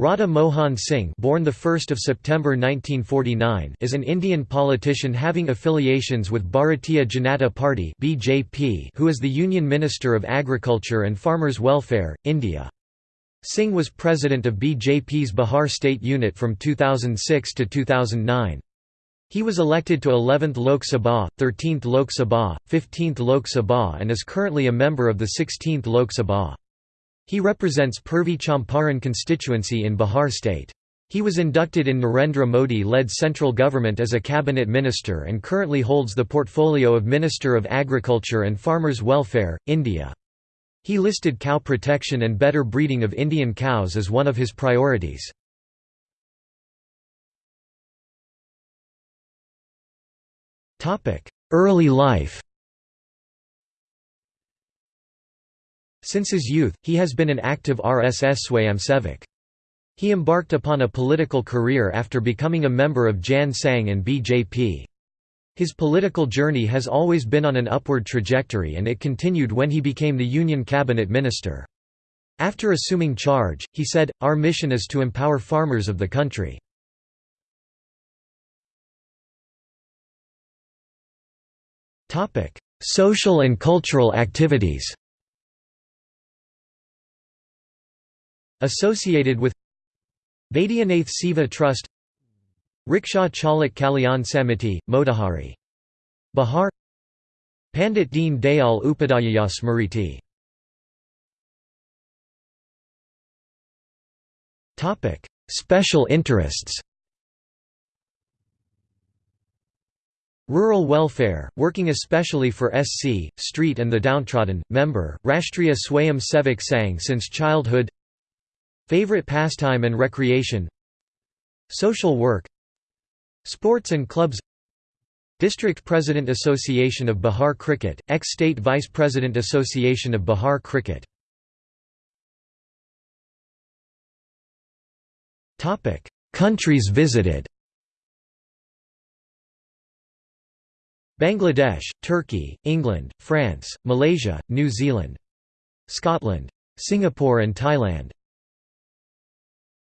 Radha Mohan Singh born the 1st of September 1949 is an Indian politician having affiliations with Bharatiya Janata Party (BJP), who is the Union Minister of Agriculture and Farmers Welfare, India. Singh was president of BJP's Bihar state unit from 2006 to 2009. He was elected to 11th Lok Sabha, 13th Lok Sabha, 15th Lok Sabha and is currently a member of the 16th Lok Sabha. He represents Purvi Champaran constituency in Bihar state. He was inducted in Narendra Modi-led central government as a cabinet minister and currently holds the portfolio of Minister of Agriculture and Farmers Welfare, India. He listed cow protection and better breeding of Indian cows as one of his priorities. Early life Since his youth, he has been an active RSS Swayamsevak. He embarked upon a political career after becoming a member of Jan Sangh and BJP. His political journey has always been on an upward trajectory and it continued when he became the Union Cabinet Minister. After assuming charge, he said, Our mission is to empower farmers of the country. Social and cultural activities Associated with Vaidyanath Seva Trust Rickshaw Chalak Kalyan Samiti, Motihari. Bihar Pandit Deen Dayal Upadhyaya Smriti Special interests Rural welfare, working especially for SC, street and the downtrodden, member, Rashtriya Swayam Sevak Sangh since childhood Favorite pastime and recreation Social work Sports and clubs District President Association of Bihar Cricket, ex-State Vice President Association of Bihar Cricket Countries visited Bangladesh, Turkey, England, France, Malaysia, New Zealand Scotland. Singapore and Thailand